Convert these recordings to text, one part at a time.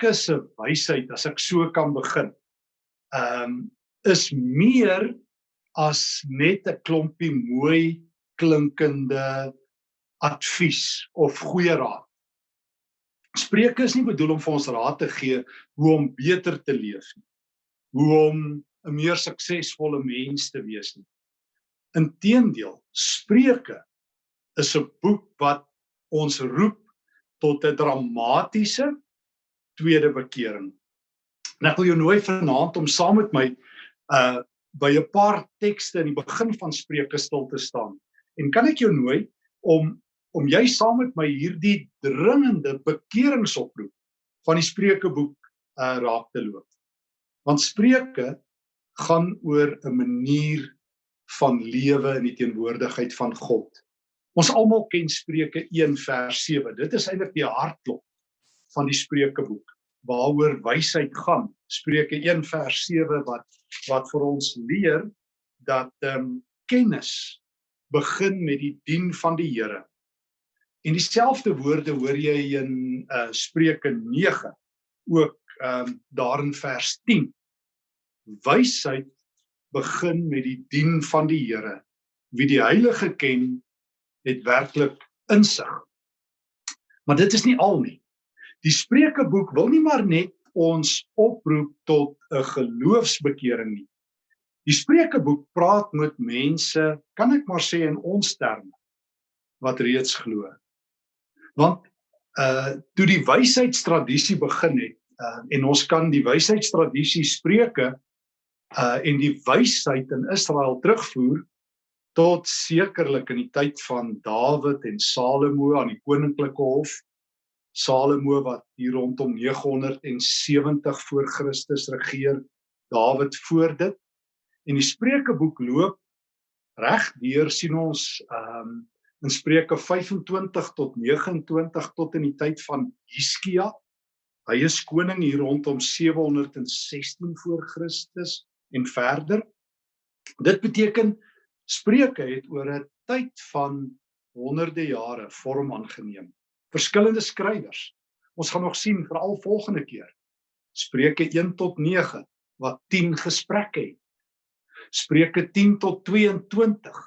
Spreuke se wysheid as ek so kan begin. Ehm um, is meer as net 'n klompie mooi klinkende advies of goeie raad. Spreuke is nie bedoel om vir ons raad te gee hoe om beter te leef nie. Hoe om 'n meer suksesvolle mens te wees nie. Inteendeel, Spreuke is 'n boek wat ons roep tot 'n dramatiese tweede bekering. En ek wil jou nooi vanaand om saam met my uh by 'n paar tekste in die begin van Spreuke stil te staan. En kan ek jou nooi om om jy saam met my hierdie dringende bekeringsoproep van die Spreukeboek uh raak te loop. Want Spreuke gaan oor 'n manier van lewe in die teenwoordigheid van God. Ons almal ken Spreuke 1 vers 7. Dit is eintlik die hartklop van die Spreukeboek waaroor wysheid gaan. Spreuke 1 vers 7 wat wat vir ons leer dat ehm um, kennis begin met die dien van die Here. En dieselfde woorde hoor jy in uh Spreuke 9 ook ehm um, daar in vers 10. Wysheid begin met die dien van die Here. Wie die Heilige ken, het werklik insig. Maar dit is nie al nie. Die Spreukeboek wil nie maar net ons oproep tot 'n geloofsbekering nie. Die Spreukeboek praat met mense, kan ek maar sê in ons terme, wat reeds glo want uh toe die wysheidstradisie begin het uh en ons kan die wysheidstradisie spreuke uh en die wysheid in Israel terugvoer tot sekerlik in die tyd van Dawid en Salomo aan die koninklike hof Salomo wat hier rondom 970 voor Christus regeer Dawid voor dit en die Spreukeboek loop reg deur sien ons ehm um, in Spreuke 25 tot 29 tot in die tyd van Hiskia. Hy is koning hier rondom 716 voor Christus en verder. Dit beteken Spreuke het oor 'n tyd van honderde jare vorm aangeneem. Verskillende skrywers. Ons gaan nog sien veral volgende keer. Spreuke 1 tot 9 wat 10 gesprekke het. Spreuke 10 tot 22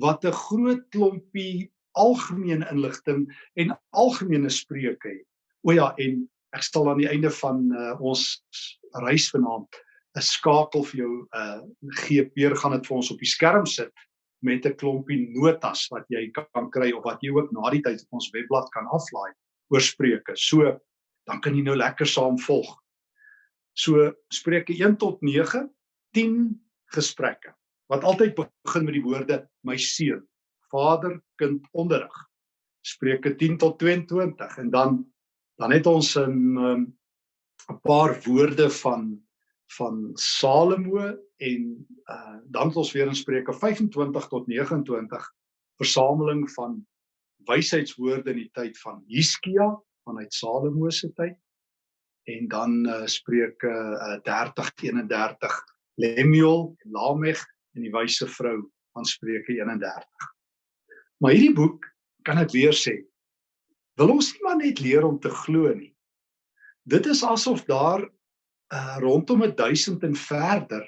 wat 'n groot klompie algemene inligting en algemene spreuke het. O ja, en ek stel aan die einde van uh, ons reis vanaand 'n skakel vir jou uh gee weer gaan dit vir ons op die skerm sit met 'n klompie notas wat jy kan kry of wat jy ook na die tyd op ons webblad kan aflaai oor spreuke. So dan kan jy nou lekker saam volg. So Spreuke 1 tot 9, 10 gesprekke wat altyd begin met die woorde my seun, vader, kind onderrig. Spreuke 10 tot 22 en dan dan het ons 'n um, 'n paar woorde van van Salomo en uh, dan het ons weer in Spreuke 25 tot 29 versameling van wysheidswoorde in die tyd van Hiskia vanuit Salomo se tyd en dan uh, Spreuke uh, 30 31 Lemuel Lamech en die wyse vrou van Spreuke 31. Maar hierdie boek, kan ek weer sê, wil ons nie maar net leer om te glo nie. Dit is asof daar uh, rondom 1000 en verder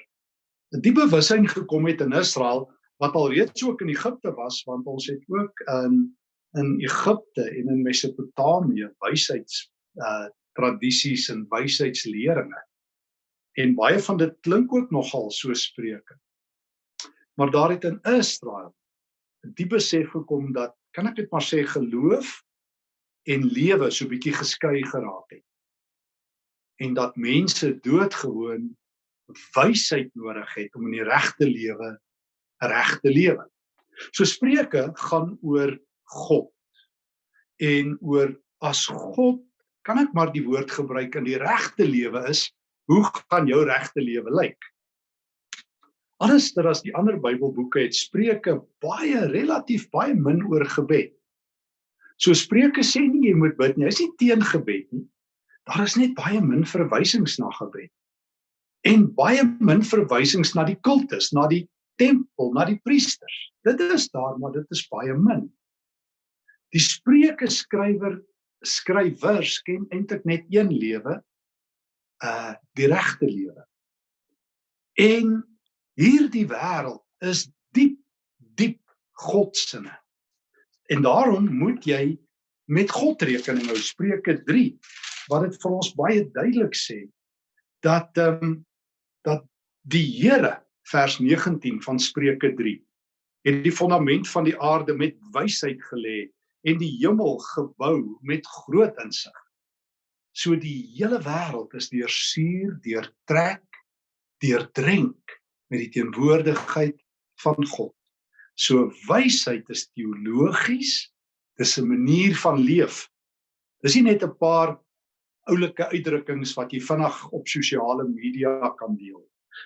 'n diepe bewussyn gekom het in Israel wat alreeds ook in Egipte was want ons het ook in in Egipte en in Mesopotamië wysheids uh tradisies en wysheidsleringe. En baie van dit klink ook nogal so spreuke. Maar daar het in Israel 'n diep besef gekom dat kan ek dit maar sê geloof en lewe so bietjie geskei geraak het. En dat mense doodgewoon wysheid nodig het om in die regte lewe reg te lewe. So Spreuke gaan oor God en oor as God kan ek maar die woord gebruik in die regte lewe is, hoe gaan jou regte lewe lyk? Anderster as die ander Bybelboeke het Spreuke baie relatief baie min oor gebed. So Spreuke sê nie jy moet bid nie, hy nie teen gebed nie. Daar is net baie min verwysings na gebed. En baie min verwysings na die kultus, na die tempel, na die priesters. Dit is daar, maar dit is baie min. Die Spreuke skrywer skrywers ken eintlik net een lewe, uh die regte lewe. En hierdie wêreld is diep diep godsinne. En daarom moet jy met God rekening hou. Spreuke 3 wat dit vir ons baie duidelik sê dat ehm um, dat die Here vers 19 van Spreuke 3 het die fondament van die aarde met wysheid gelê en die hemel gebou met groot insig. So die hele wêreld is deursuur, deurtrek, deurdrenk met die teenwoordigheid van God. So wysheid is teologies, dis 'n manier van leef. Dis nie net 'n paar oulike uitdrukkings wat jy vinnig op sosiale media kan deel.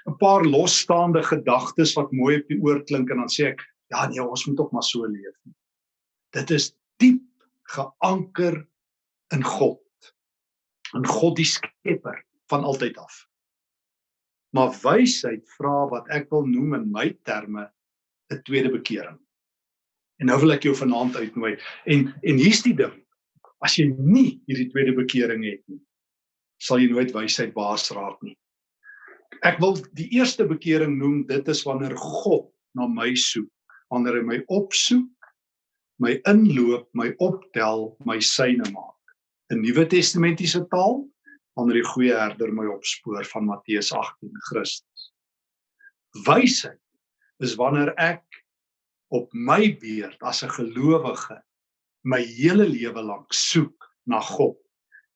'n Paar losstaande gedagtes wat mooi op die oor klink en dan sê ek, ja nee, ons moet ook maar so leef. Dit is diep geanker in God. In God die skepper van altyd af. Maar wysheid vra wat ek wil noem in my terme 'n tweede bekering. En nou wil ek jou vanaand uitnooi. En en hier's die ding. As jy nie hierdie tweede bekering het nie, sal jy nooit wysheid baas raak nie. Ek wil die eerste bekering noem, dit is wanneer God na my soek, wanneer hy my opsoek, my inloop, my optel, my syne maak. In Nuwe Testamentiese taal, wanneer die goeie herder my opspoor van Matteus 18 Christus. Wysheid is wanneer ek op my beurt as 'n gelowige my hele lewe lank soek na God.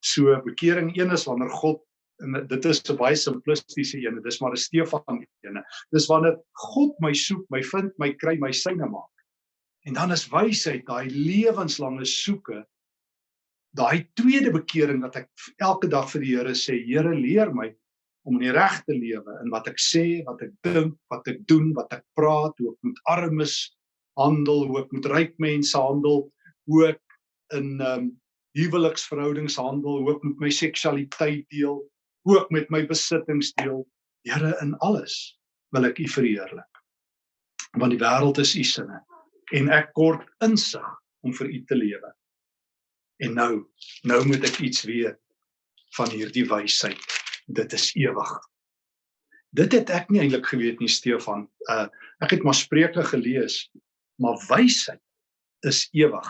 So bekering een is wanneer God en dit is 'n baie simplistiese een, dis maar 'n Stefan ene. Dis wanneer God my soek, my vind, my kry, my syne maak. En dan is wysheid daai lewenslange soeke. Daai tweede bekering wat ek elke dag vir die Here sê, Here leer my om in die regte lewe in wat ek sê, wat ek dink, wat ek doen, wat ek praat, hoe ek met armes handel, hoe ek met ryk mense handel, hoe ek in ehm um, huweliksverhoudings handel, hoe ek met my seksualiteit deel, hoe ek met my besittings deel. Here in alles wil ek U verheerlik. Want die wêreld is U sinne en ek kort insig om vir U te lewe. En nou, nou moet ek iets weet van hierdie wysheid. Dit is ewig. Dit het ek nie eintlik geweet nie Stefan. Uh ek het maar Spreuke gelees, maar wysheid is ewig.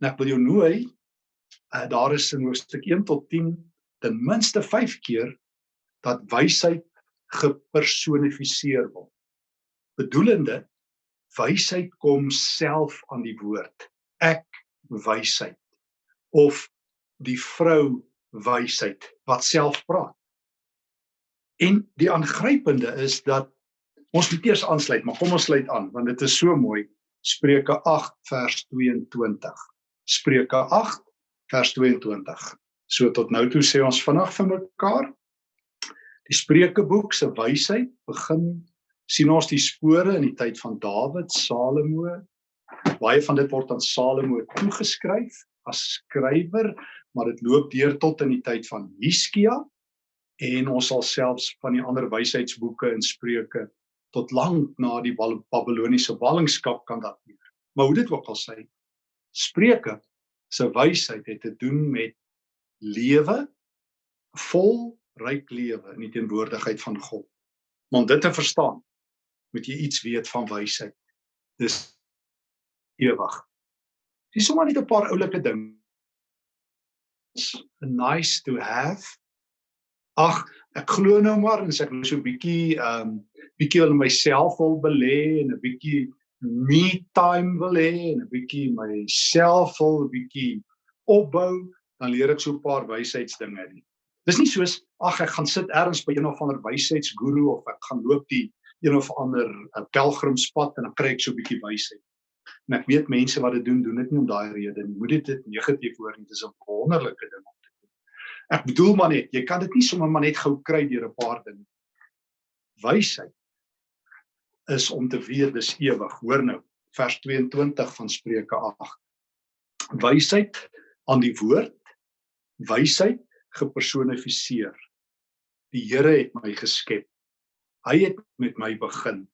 En ek wil jou nooi, uh, daar is in hoofstuk 1 tot 10 ten minste 5 keer dat wysheid gepersonifiseer word. Bedoelende wysheid kom self aan die woord. Ek wysheid of die vrou wysheid wat self praat. En die aangrypende is dat ons moet eers aansluit, maar kom ons sluit aan want dit is so mooi. Spreuke 8 vers 22. Spreuke 8 vers 22. So tot nou toe sê ons vinnig vir mekaar. Die Spreukeboek se wysheid begin sien ons die spore in die tyd van Dawid, Salomo. Baie van dit word aan Salomo toegeskryf as skrywer, maar dit loop deur tot in die tyd van Hiskia en ons sal selfs van die ander wysheidsboeke in Spreuke tot lank na die Babiloniese ballingskap kan dateer. Maar hoe dit ook al sê, Spreuke se wysheid het te doen met lewe vol ryk lewe in die teenwoordigheid van God. Om dit te verstaan, moet jy iets weet van wysheid. Dis ewig. Dis sommer net 'n paar oulike dinge. Nice to have. Ag, ek glo nou maar en sê ek nou so 'n bietjie ehm um, bietjie wil myself wil belê en 'n bietjie me time wil hê en 'n bietjie myself wil bietjie opbou, dan leer ek so 'n paar wysheidsdinge nie. Dis nie soos ag ek gaan sit ergens by een of ander wysheidsguru of ek gaan loop die een of ander uh, pelgrimspad en dan kry ek so 'n bietjie wysheid. En ek weet mense wat dit doen, doen dit nie om daai rede nie. Moet dit dit negatief hoor nie, dis 'n wonderlike ding om te doen. Ek bedoel maar net, jy kan dit nie sommer maar net gou kry deur 'n paar dinge. Wysheid is om te weet dis ewig. Hoor nou, vers 22 van Spreuke 8. Wysheid aan die woord, wysheid gepersonifiseer. Die Here het my geskep. Hy het met my begin.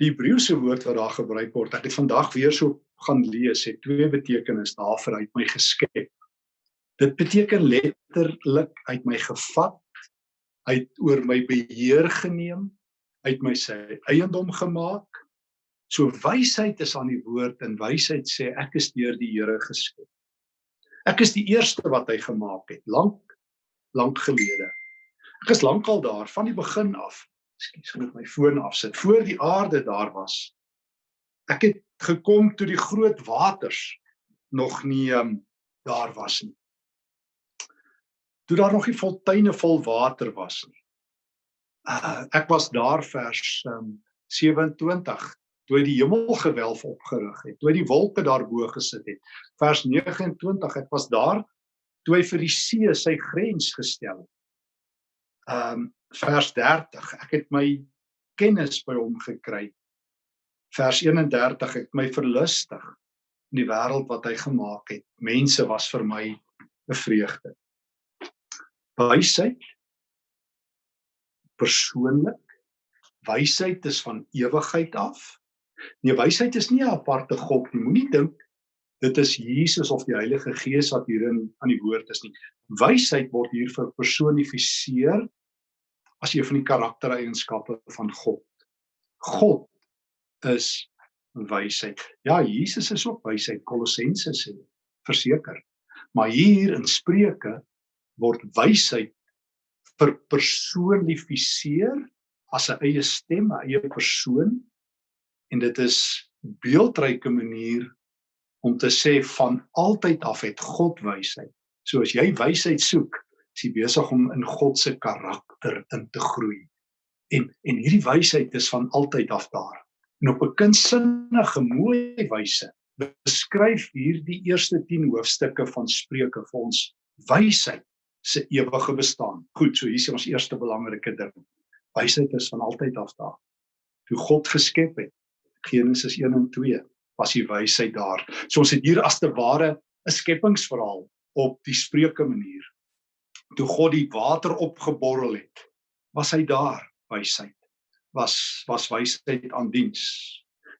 Die Hebreëse woord wat daar gebruik word, ek het vandag weer so gaan lees, het twee betekenisse daarvoor uit my geskep. Dit beteken letterlik uit my gevat, uit oor my beheer geneem, uit my sy eiendom gemaak. So wysheid is aan die woord en wysheid sê ek is deur die Here geskep. Ek is die eerste wat hy gemaak het, lank lank gelede. Ek is lankal daar van die begin af. Ekskuus, ek moet my foon afsit. Voor die aarde daar was. Ek het gekom toe die groot waters nog nie um, daar was nie. Toe daar nog nie fonteine vol water was nie. Uh, ek was daar vers um, 27 toe die hemelgewelf opgerig het, toe die wolke daarbo gesit het. Vers 29, ek was daar toe hy vir die see sy grens gestel het. Ehm um, vers 30, ek het my kennis by hom gekry. Vers 31, ek my verlustig in die wêreld wat hy gemaak het. Mense was vir my 'n vreugde. Wysheid persoonlik. Wysheid is van ewigheid af. Nee, wysheid is nie 'n aparte God nie. Moenie dink dit is Jesus of die Heilige Gees wat hierin aan die woord is nie. Wysheid word hier verpersonifiseer as een van die karaktereienskappe van God. God is wysheid. Ja, Jesus is ook wysheid. Kolossense sê verseker. Maar hier in Spreuke word wysheid verpersonifiseer as 'n eie stem, 'n eie persoon en dit is beeldryke manier om te sê van altyd af het God wysheid. So as jy wysheid soek, is jy besig om in God se karakter in te groei. En en hierdie wysheid is van altyd af daar. En op 'n kunsinnige mooi wyse beskryf hierdie eerste 10 hoofstukke van Spreuke vir ons wysheid se ewige bestaan. Goed, so hier is ons eerste belangrike ding. Wysheid is van altyd af daar. Toe God geskep het, Genesis 1 en 2 was die wysheid daar. So ons het hier as te ware 'n skepingsverhaal op die spreuke manier. Toe God die water opgeborrel het, was hy daar wysheid. Was was wysheid aan diens.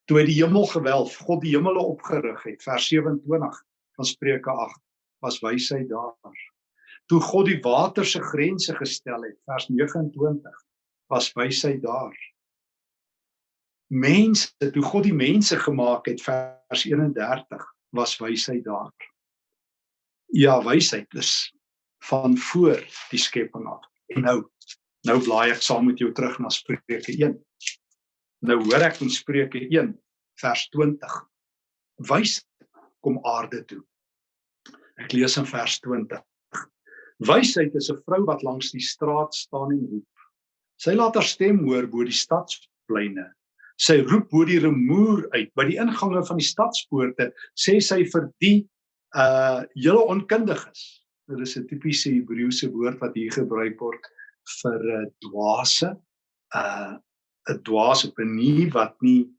Toe hy die hemel gewelf, God die hemele opgerig het, vers 27 van Spreuke 8, was wysheid daar. Toe God die water se grense gestel het, vers 29, was wysheid daar mense toe God die mense gemaak het vers 31 was wysheid daar. Ja, wysheid is van voor die skepping af. En nou nou blaai ek saam met jou terug na Spreuke 1. Nou hoor ek in Spreuke 1 vers 20. Wys kom aarde toe. Ek lees in vers 20. Wysheid is 'n vrou wat langs die straat staan en roep. Sy laat haar stem hoor bo die stadspleine. Sy roep bo die remoer uit. By die ingange van die stadspoorte sê sy vir die uh julle onkundiges. Dit is 'n tipiese Hebreëse woord wat hier gebruik word vir 'n uh, dwaase. Uh 'n dwaas op 'n nie wat nie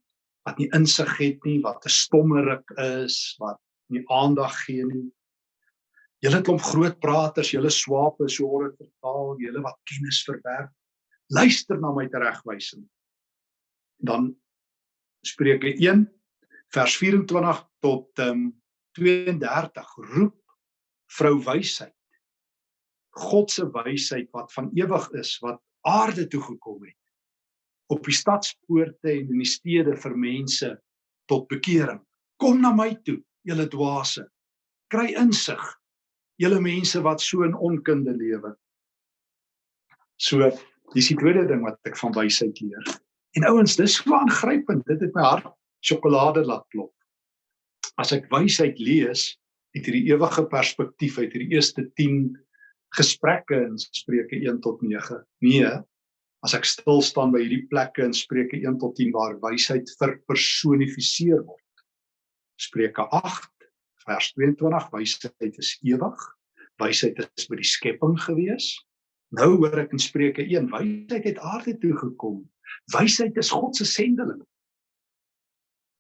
wat nie insig het nie wat 'n stommerik is wat nie aandag gee nie julle klomp groot praters julle swape so word dit vertaal julle wat kennis verwerf luister na my teregwysing dan Spreuke 1 vers 24 tot um, 32 roep vrou wysheid. God se wysheid wat van ewig is wat aarde toe gekom het op die stadspoorte en in die stede vir mense tot bekering. Kom na my toe, julle dwaase. Kry insig, julle mense wat so in onkunde lewe. So, dis die tweede ding wat ek van wysheid leer. En ouens, dis so aangrypend. Dit het my hart sjokolade laat klop. As ek wysheid lees uit hierdie ewige perspektief uit hierdie eerste 10 gesprekke in Spreuke 1 tot 9. Nee, as ek stil staan by hierdie plekke in Spreuke 1 tot 10 waar wysheid verpersonifiseer word. Spreuke 8 vers 22 wysheid is ewig. Wysheid is by die skepping gewees. Nou hoor ek in Spreuke 1 wysheid het aarde toe gekom Wysheid is God se sendeling.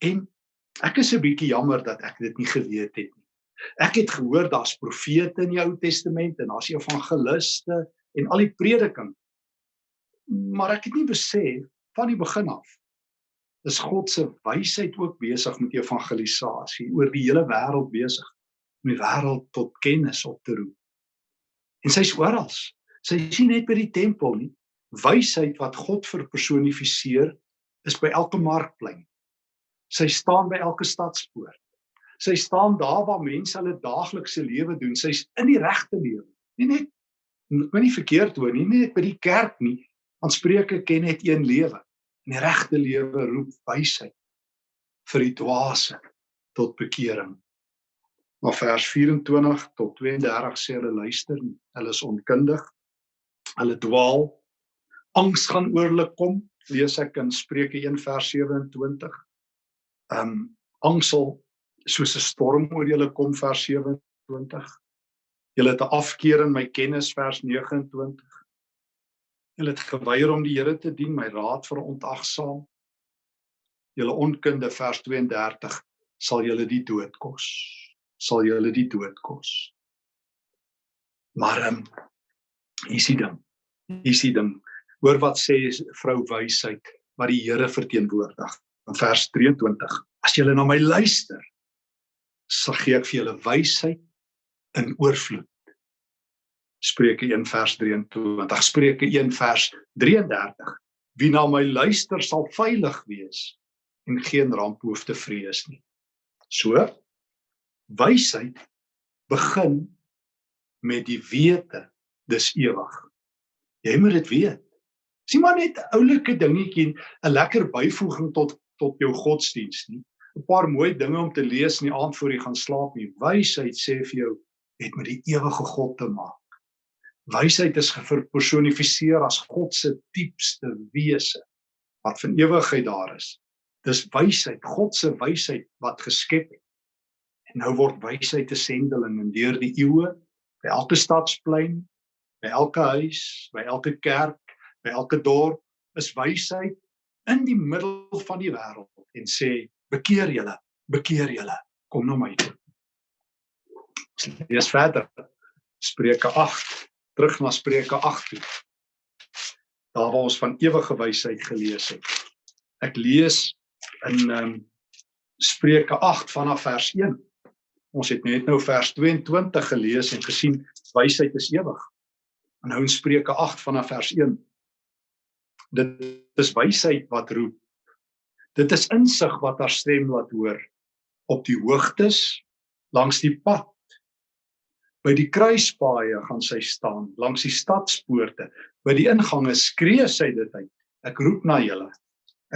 En ek is 'n bietjie jammer dat ek dit nie geweet het nie. Ek het gehoor daar's profete in die Ou Testament en daar's evangeliste en al die prediking. Maar ek het nie besef van die begin af is God se wysheid ook besig met evangelisasie oor die hele wêreld besig om die wêreld tot kennis op te roep. En sy's oral. Sy is nie net by die tempel nie. Wysheid wat God verpersonifiseer is by elke markplein. Sy staan by elke stadspoort. Sy staan daar waar mense hulle daaglikse lewe doen. Sy's in die regte lewe. Nie net moet nie verkeerd hoor nie, nie net by die kerk nie. Want Spreuke ken net een lewe. En die regte lewe roep wysheid vir die dwaase tot bekering. Maar vers 24 tot 32 sê hulle luister nie. Hulle is onkundig. Hulle dwaal. Angs gaan oor hulle kom. Lees ek in Spreuke 1 vers 27. Ehm um, angs sal soos 'n storm oor julle kom vers 27. Julle het 'n afkeer in my kennis vers 29. Julle het geweier om die Here te dien, my raad verontagsaam. Julle onkunde vers 32 sal julle die dood kos. Sal julle die dood kos. Maar ehm um, hier is die ding. Hier is die ding. Hoor wat sê vrou wysheid wat die Here verteenwoordig in vers 23. As julle na my luister, sal gee ek vir julle wysheid in oorvloed. Spreuke 1 vers 23. Spreuke 1 vers 33. Wie na my luister sal veilig wees en geen ramp hoef te vrees nie. So wysheid begin met die wete dis ewig. Jy moet dit weet. Sien maar net 'n oulike dingetjie, 'n lekker byvoeging tot tot jou godsdiens nie. 'n Paar mooi dinge om te lees in die aand voor jy gaan slaap nie. Wysheid sê vir jou het met die ewige God te maak. Wysheid is gepersonifiseer as God se diepste wese wat van ewigheid daar is. Dis wysheid, God se wysheid wat geskep het. En nou word wysheid 'n sendeling in deur die eeue by elke stadsplein, by elke huis, by elke kerk, by elke dorp is wysheid in die middel van die wêreld en sê bekeer julle, bekeer julle, kom na my toe. Lees verder. Spreuke 8, terug na Spreuke 8 toe. Daar waar ons van ewige wysheid gelees het. Ek lees in ehm um, Spreuke 8 vanaf vers 1. Ons het net nou vers 22 gelees en gesien wysheid is ewig. En nou in Spreuke 8 vanaf vers 1 dit is wysheid wat roep. Dit is insig wat haar stem laat hoor op die hoogtes langs die pad. By die kruispaaie gaan sy staan, langs die stadspoorte, by die ingange skree sy dit uit. Ek roep na julle.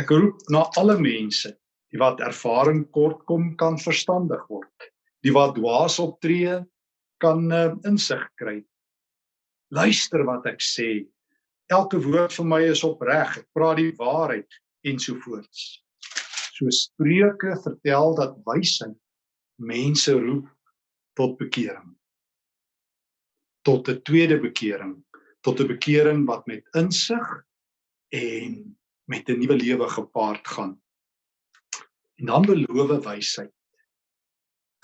Ek roep na alle mense, die wat ervaring kort kom kan verstandig word. Die wat dwaas optree kan uh, insig kry. Luister wat ek sê, elke woord van my is opreg. Ek praat die waarheid ensovoorts. So Spreuke vertel dat wysheid mense roep tot bekering. Tot 'n tweede bekering, tot 'n bekering wat met insig en met 'n nuwe lewe gepaard gaan. En dan beloof wysheid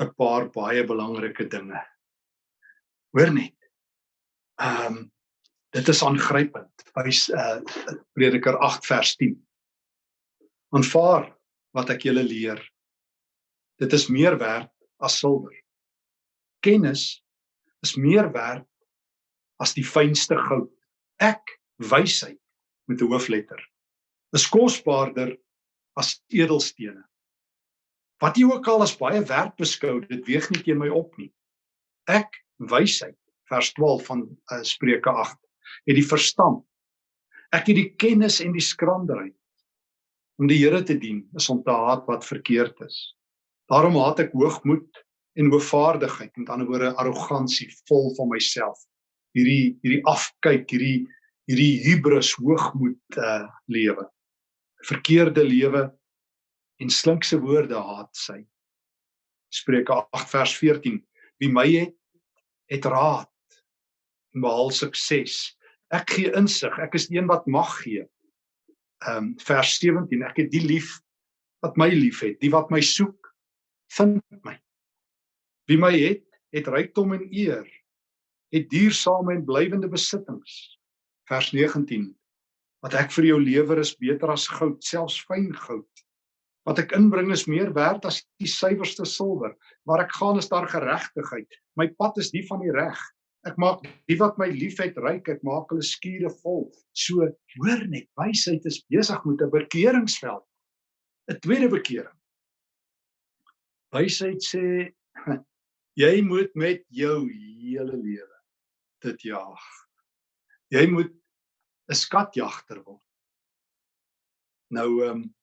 'n paar baie belangrike dinge. Hoor net. Ehm um, Dit is aangrypend. Wys uh Prediker 8 vers 10. Aanvaar wat ek julle leer. Dit is meer werd as silwer. Kennis is meer werd as die fynste goud. Ek wysheid met 'n hoofletter is kosbaarder as edelstene. Wat jy ook al as baie werd beskou, dit weeg nie teen my op nie. Ek wysheid vers 12 van uh, Spreuke het die verstand. Ek het die kennis en die skranderheid om die Here te dien, is om te haat wat verkeerd is. Daarom haat ek hoogmoed en hoogvaardigheid, met ander woorde arrogansie, vol van myself. Hierdie hierdie afkyk, hierdie hierdie hubris, hoogmoed uh lewe. Verkeerde lewe en slinkse woorde haat sy. Spreuke 8 vers 14. Wie my het, het raad en behaal sukses. Ek gee insig, ek is een wat mag gee. Ehm um, vers 17, ek het die lief wat my liefhet, die wat my soek, vind my. Wie my het, het rykdom en eer, het duursame en blywende besittings. Vers 19, wat ek vir jou lewer is beter as goud, selfs fyn goud, Wat ek inbring is meer werd as die suiwerste silwer. Waar ek gaan is daar geregtigheid. My pad is die van die reg. Ek maak die wat my liefhet ryk, ek maak hulle skure vol. So hoor net, wysheid is besig met 'n bekeringsveld. 'n Tweede bekering. Wysheid sê jy moet met jou hele lewe dit jag. Jy moet 'n skatjagter word. Nou ehm um,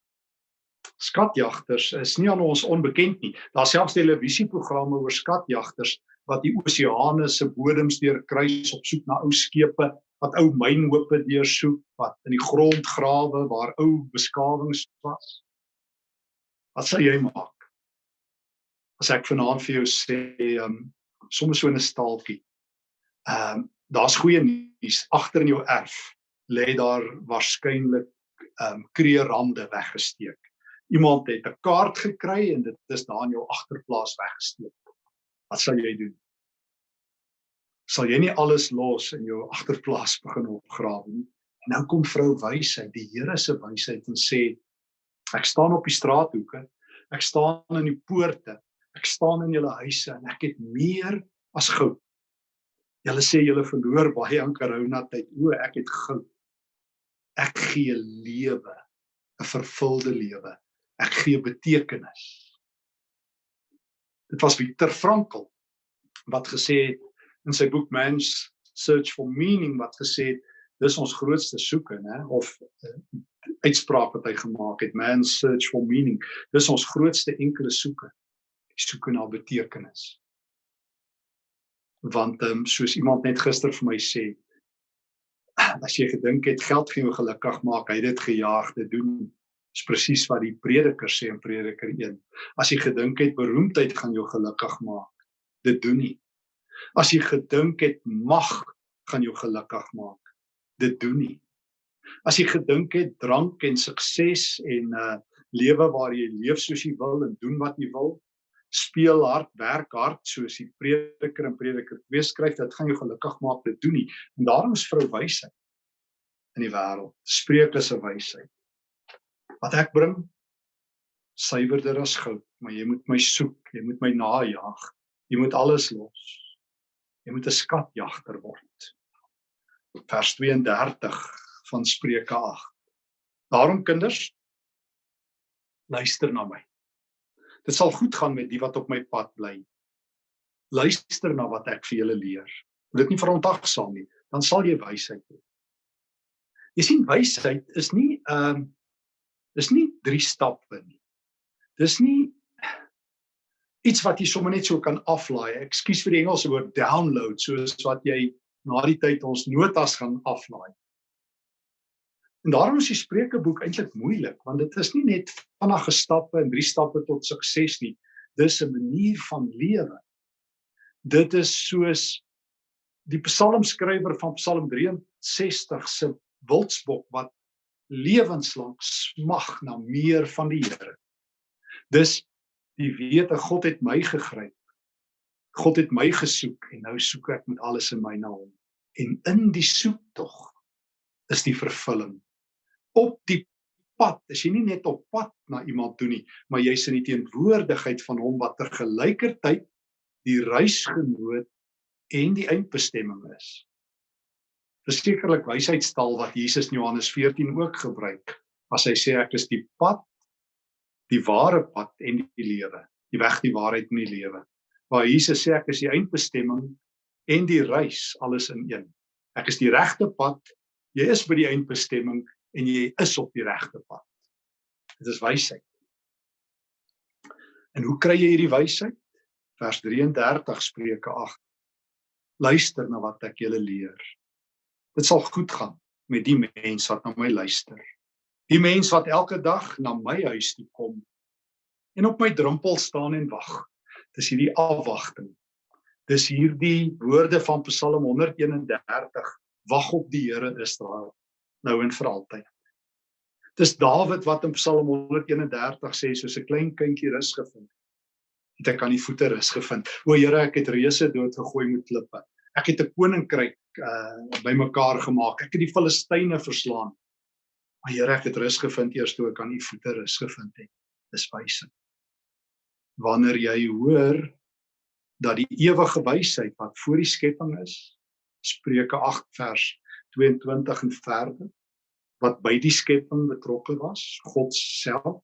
skatjagters is nie aan ons onbekend nie. Daar's selfs televisieprogramme oor skatjagters wat die oseane se bodems deurkruis op soek na ou skepe, wat ou mynhope deursoek, wat in die grond grawe waar ou beskawings was. Wat sal jy maak? As ek vanaand vir jou sê, ehm um, sommer so 'n staaltjie. Ehm um, daar's goeie nuus agter in jou erf lê daar waarskynlik ehm um, kreerande weggesteek. Iemand het 'n kaart gekry en dit is daar in jou agterplaas weggesteek. Wat sal jy doen? Sal jy nie alles los in jou agterplaas begin opgrawe nie? En nou kom vrou wysheid, die Here se wysheid en sê ek staan op die straathoeke, ek staan in die poorte, ek staan in julle huise en ek het meer as goud. Julle sê julle verloor baie aan corona tyd. O, ek het goud. Ek gee lewe, 'n vervulde lewe. Ek gee betekenis. Dit was Viktor Frankl wat gesê het in sy boek Man's Search for Meaning wat gesê het dis ons grootste soeke, né, of uh, uitspraak wat hy gemaak het, Man's Search for Meaning. Dis ons grootste enkele soeke. Die soeke na betekenis. Want ehm um, soos iemand net gister vir my sê, as jy gedink het geld gaan jou gelukkig maak, hy het dit gejaag te doen is presies wat die prediker sê in Prediker 1. As jy gedink het beroemdheid gaan jou gelukkig maak, dit doen nie. As jy gedink het mag gaan jou gelukkig maak, dit doen nie. As jy gedink het drank en sukses en uh, lewe waar jy leef soos jy wil en doen wat jy wil, speel hard, werk hard soos die prediker in Prediker 2 skryf, dit gaan jou gelukkig maak, dit doen nie. En daarom is vrou wysheid in die wêreld. Spreuke se wysheid wat ek bring suiwerder as goud, maar jy moet my soek, jy moet my najag. Jy moet alles los. Jy moet 'n skatjagter word. Vers 32 van Spreuke 8. Daarom kinders, luister na my. Dit sal goed gaan met die wat op my pad bly. Luister na wat ek vir julle leer. Moet dit nie verontagsaam nie, dan sal jy wysheid hê. Jy sien wysheid is nie ehm, Dis nie drie stappe nie. Dis nie iets wat jy sommer net so kan aflaai. Ekskuus vir die Engelse woord download, soos wat jy na die tyd ons notas gaan aflaai. En daarom is die Spreukeboek eintlik moeilik, want dit is nie net vinnige stappe en drie stappe tot sukses nie. Dis 'n manier van lewe. Dit is soos die psalmskrywer van Psalm 63 se wildsbok wat lewenslank smag na meer van die Here. Dis die wete God het my gegryp. God het my gesoek en nou soek ek met alles in my na hom. En in die soektog is die vervulling. Op die pad, as jy nie net op pad na iemand toe nie, maar jy's in die teenwoordigheid van hom wat tergelykertyd die reisgenoot en die eindbestemming is. Versekerlik wysheidstaal wat Jesus in Johannes 14 ook gebruik as hy sê ek is die pad die ware pad en die lewe die weg die waarheid en die lewe. Waar Jesus sê ek is die eindbestemming en die reis alles in een. Ek is die regte pad jy is by die eindbestemming en jy is op die regte pad. Dit is wysheid. En hoe kry jy hierdie wysheid? Vers 33 spreuke 8 luister na wat ek julle leer. Dit sal goed gaan met die mens wat na my luister. Die mens wat elke dag na my huis toe kom en op my drempel staan en wag. Dis hierdie afwagting. Dis hierdie woorde van Psalm 131: Wag op die Here Israel nou en vir altyd. Dis Dawid wat in Psalm 131 sê soos 'n klein kindjie rus gevind. Het ek aan die voete rus gevind. O Here, ek het reuse doodgegooi met klippe. Ek het 'n koninkryk uh bymekaar gemaak. Ek het die Filistyne verslaan. Maar Here, ek het rus gevind eers toe ek aan u voete rus gevind het. is wysheid. Wanneer jy hoor dat die ewige wysheid wat voor die skepping is, Spreuke 8 vers 22 en verder, wat by die skepping betrokke was, God self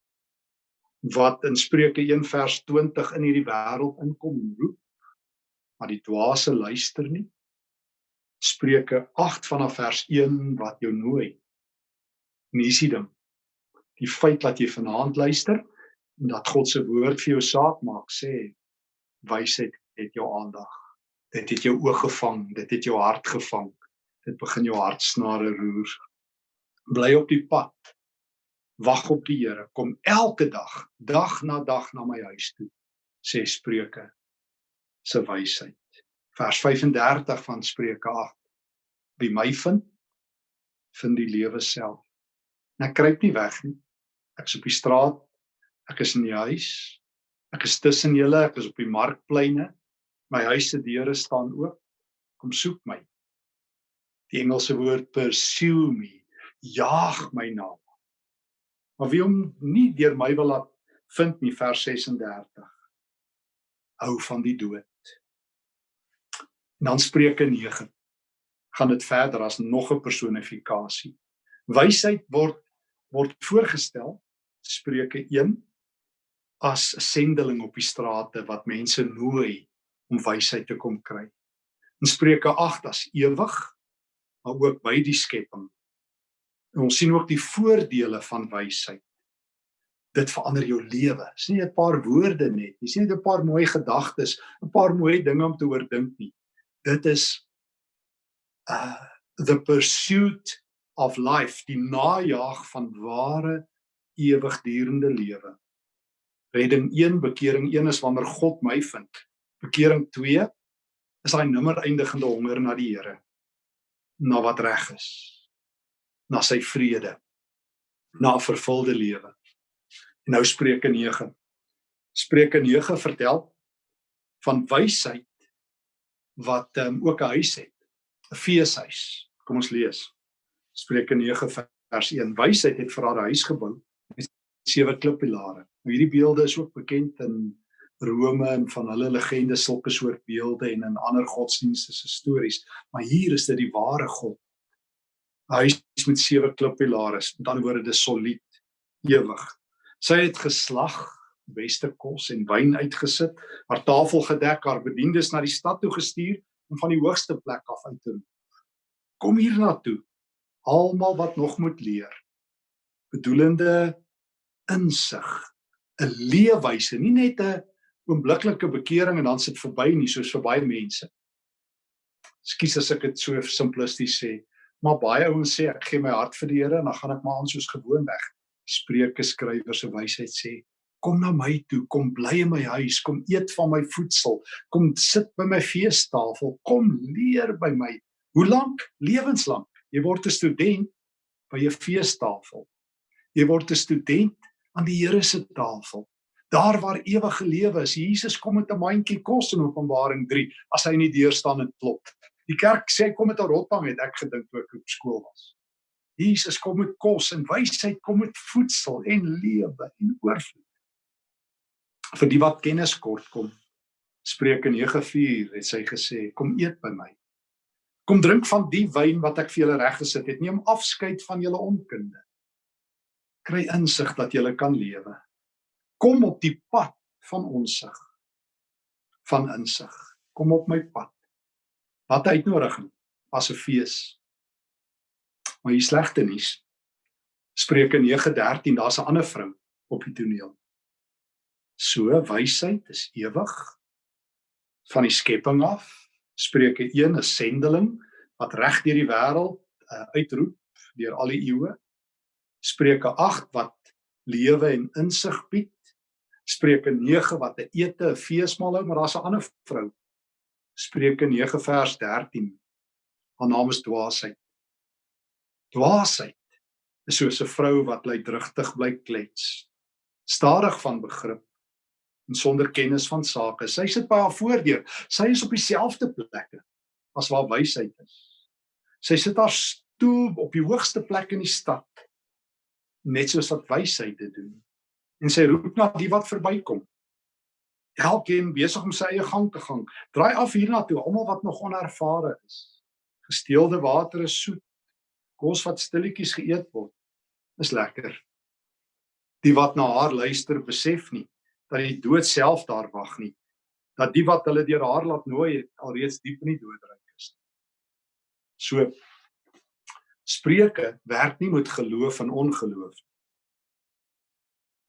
wat in Spreuke 1 vers 20 in hierdie wêreld inkom roep, maar die dwaase luister nie. Spreuke 8 vanaf vers 1 wat jou nooi. En hier is die ding. Die feit dat jy vanaand luister en dat God se woord vir jou saak maak, sê wysheid het jou aandag. Dit het jou oog gevang, dit het jou hart gevang. Dit begin jou hartsnare roer. Bly op die pad. Wag op die Here. Kom elke dag, dag na dag na my huis toe, sê Spreuke se wysheid. Vers 35 van Spreuke 8. Wie my vind, vind die lewe self. En ek kruip nie weg nie. Ek is op die straat. Ek is in die huis. Ek is tussen julle, ek is op die markpleine. My huis se deure staan oop. Kom soek my. Die Engelse woord pursue me. Jaag my na. Maar wie hom nie deur my wil laat vind nie vers 36. Hou van die dood. En dan Spreuke 9 gaan dit verder as nog 'n personifikasie. Wysheid word word voorgestel Spreuke 1 as 'n sendeling op die strate wat mense nooi om wysheid te kom kry. In Spreuke 8 as ewig maar ook by die skepping. En ons sien ook die voordele van wysheid. Dit verander jou lewe. Dis nie 'n paar woorde net. Dis nie 'n paar mooi gedagtes, 'n paar mooi dinge om te oordink nie dit is uh the pursuit of life die najaag van ware ewigdurende lewe redding 1 bekering 1 is wanneer God my vind bekering 2 is daai nimmer eindigende honger na die Here na wat reg is na sy vrede na 'n vervulde lewe en nou Spreuke 9 Spreuke 9 vertel van wysheid wat um, ook 'n huis het, 'n feeshuis. Kom ons lees. Spreuke 9 vers 1. Wysheid het vir haar huis gebou met sewe klippilare. Nou hierdie beelde is ook bekend in Rome en van hulle legendes sulke soort beelde en in ander godsdienste se stories, maar hier is dit die ware God. 'n Huis met sewe klippilare, met ander woorde dis solied, ewig. Sy het geslag beste kos en wyn uitgesit, haar tafel gedek, haar bediendes na die stad toe gestuur om van die hoogste plek af uit te roep. Kom hier na toe, almal wat nog moet leer. Bedoelende insig, 'n leefwyse, nie net 'n oombliklike bekering en dan sit verby nie soos vir baie mense. Skus as ek dit so simplisties sê, maar baie ouens sê ek gee my hart vir die Here en dan gaan ek maar aan soos gewoon weg. Spreuke skrywer se wysheid sê kom na my toe, kom bly in my huis, kom eet van my voedsel, kom sit by my feestafel, kom leer by my. Hoe lank? Lewenslank. Jy word 'n student by 'n feestafel. Jy word 'n student aan die Here se tafel. Daar waar ewige lewe is. Jesus kom met 'n mandjie kos in Openbaring 3 as hy in die deur staan en klop. Die kerk sê kom met 'n rotbang het ek gedink toe ek op skool was. Jesus kom met kos en wysheid kom met voedsel en lewe en oorvloed vir die wat kennis kort kom. Spreuke 9:4 het sy gesê, kom eet by my. Kom drink van die wyn wat ek vir julle reggesit het. Neem afskeid van julle onkunde. Kry insig dat julle kan lewe. Kom op die pad van onsig. Van insig. Kom op my pad. Wat uitnodiging as 'n fees. Maar hier slegte nuus. Spreuke 9:13, daar's 'n ander vrou op die toneel. So wysheid is ewig van die skepping af. Spreuke 1 is sendeling wat reg deur die wêreld uh, uitroep deur al die eeue. Spreuke 8 wat lewe en insig bied. Spreuke 9 wat 'n ete, 'n feesmaal hou, maar daar's 'n ander vrou. Spreuke 9 vers 13. Haar naam is dwaasheid. Dwaasheid is soos 'n vrou wat bly drigtig bly klets. Stadig van begrip en sonder kennis van sake. Sy sit by haar voordeur. Sy is op dieselfde plekke as waar wysheid is. Sy sit haar stoel op die hoogste plek in die stad net soos wat wysheid dit doen. En sy roep na die wat verbykom. Elkeen besig om sy eie gang te gaan. Draai af hiernatoe, almal wat nog onervare is. Gesteelde water is soet. Kos wat stilletjies geëet word, is lekker. Die wat na haar luister, besef nie dat die dood self daar wag nie. Dat die wat hulle deur haar laat nooi, alreeds diep in die doodryk is. So Spreuke werk nie met geloof en ongeloof nie.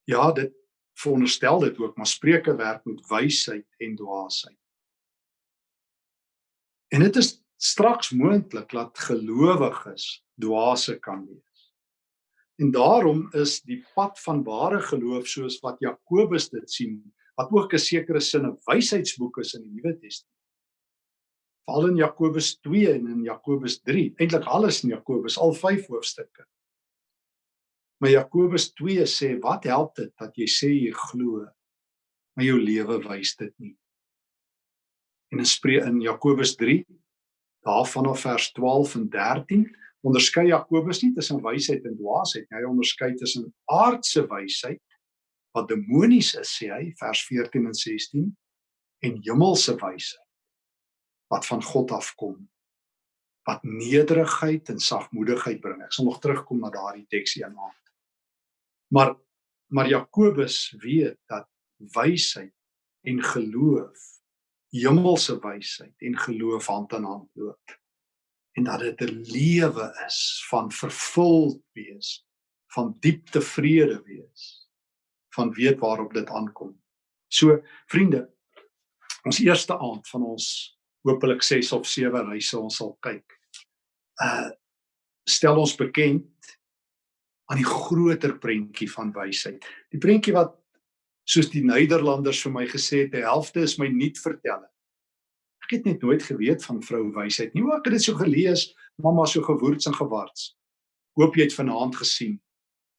Ja, dit veronderstel dit ook, maar Spreuke werk met wysheid en dwaasheid. En dit is straks moontlik dat gelowiges dwaase kan wees. En daarom is die pad van ware geloof soos wat Jakobus dit sien, wat ook 'n sekere sin 'n wysheidsboek is in die Nuwe Testament. Veral in Jakobus 2 en in Jakobus 3, eintlik alles in Jakobus, al 5 hoofstukke. Maar Jakobus 2 sê wat help dit dat jy sê jy glo maar jou lewe wys dit nie. En in spree in Jakobus 3 daarvan af vers 12 en 13 onderskei Jakobus nie tussen wysheid en dwaasheid nie. Hy onderskei tussen aardse wysheid wat demonies is sê hy vers 14 en 16 en hemelse wysheid wat van God afkom wat nederigheid en sagmoedigheid bring. Ek sal nog terugkom na daardie teksie aan. Maar maar Jakobus weet dat wysheid en geloof hemelse wysheid en geloof hand aan hand loop en dat dit 'n lewe is van vervuld wees van diep tevrede wees van weet waarop dit aankom. So vriende, ons eerste aand van ons hopelik 6 of 7 reise ons sal kyk. Uh stel ons bekend aan die groter prentjie van wysheid. Die prentjie wat soos die Nederlanders vir my gesê het, die helfte is my nuut vertel. Ek het net nooit geweet van vrou wysheid nie. Ek het dit so gelees, mamma so gewoords en gewards. Hoop jy het vanaand gesien.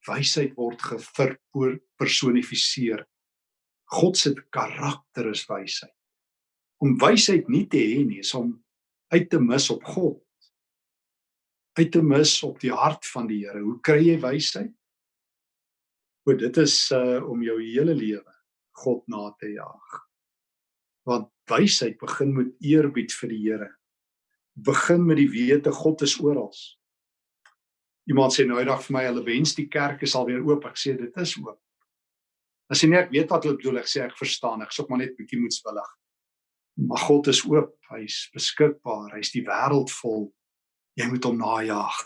Wysheid word gepersonifiseer. God se karakter is wysheid. Om wysheid nie te hê nie, is om uit te mis op God uit te mis op die hart van die Here. Hoe kry jy wysheid? O, dit is uh om jou hele lewe God na te jaag. Want wysheid begin met eerbied vir die Here. Begin met die wete God is oral. Iemand sê nou eendag vir my hulle wens die kerk is alweer oop. Ek sê dit is oop. As jy net weet wat hulle bedoel, ek sê ek verstaan. Ek sop maar net bietjie moedswillig. Maar God is oop. Hy's beskikbaar. Hy's die wêreld vol Jy moet hom najag.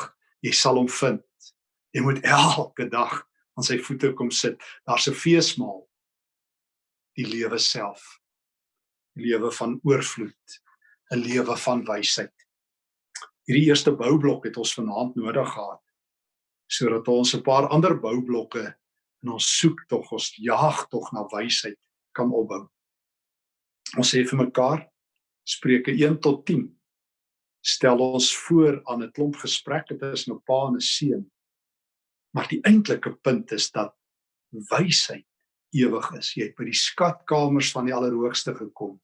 Jy sal hom vind. Jy moet elke dag aan sy voete kom sit. Daar's 'n feesmaal. Die lewe self. Die lewe van oorvloed. 'n Lewe van wysheid. Hierdie eerste boubblok het ons vanaand nodig gehad sodat ons 'n paar ander boublokke in ons soek tog, ons jaag tog na wysheid kan opbou. Ons sê vir mekaar Spreuke 1 tot stel ons voor aan 'n klomp gesprekke tussen 'n pa en 'n seun. Maar die eintlike punt is dat wysheid ewig is. Jy het by die skatkamers van die Allerhoogste gekom.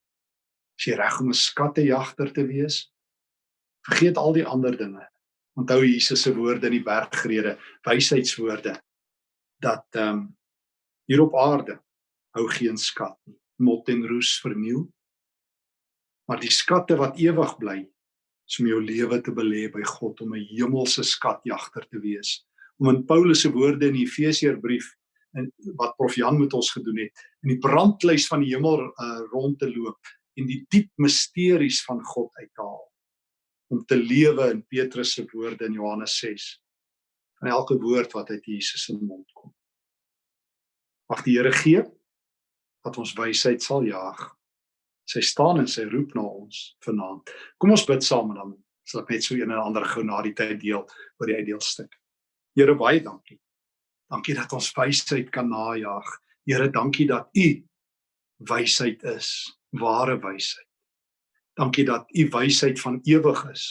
As jy reg om 'n skattejagter te wees, vergeet al die ander dinge. Onthou Jesus se woorde in die bergrede, wysheidswoorde dat ehm um, hier op aarde hou geen skat nie. Mot en roes verniel. Maar die skatte wat ewig bly, is om jou lewe te belê by God om 'n hemelse skatjagter te wees. Om in Paulus se woorde in die Efesiërbrief en wat Prof Jan met ons gedoen het, in die brandlys van die hemel uh, rond te loop en die diep misteries van God uithaal om te lewe in Petrus se woorde in Johannes 6 van elke woord wat uit Jesus se mond kom. Mag die Here gee dat ons wysheid sal jaag sy staan en sy roep na ons vanaand. Kom ons bid saam en dan sal ek net so een en ander gou na die tyd deel oor die uitdeelstuk. Here baie dankie. Dankie dat ons wysheid kan najag. Here dankie dat U wysheid is, ware wysheid. Dankie dat U wysheid van ewig is.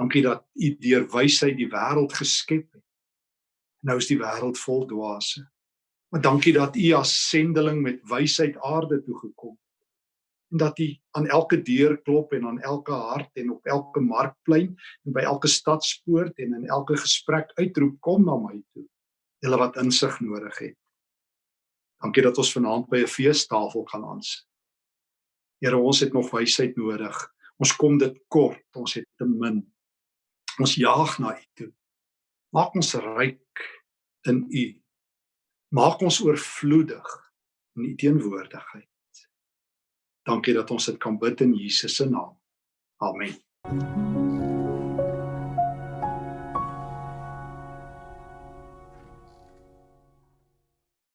Dankie dat U deur wysheid die wêreld geskep het. Nou is die wêreld vol dwaase. Maar dankie dat U as sendeling met wysheid aarde toe gekom het en dat hy aan elke deur klop en aan elke hart en op elke markplein en by elke stadspoort en in elke gesprek uitroep kom na my toe hulle wat insig nodig het Dankie dat ons vanaand by 'n feestafel kan aansit. Here, ons het nog wysheid nodig. Ons kom dit kort, ons het te min. Ons jaag na U toe. Maak ons ryk in U. Maak ons oorvloedig in U teenwoordigheid. Dankie dat ons dit kan bid in Jesus se naam. Amen.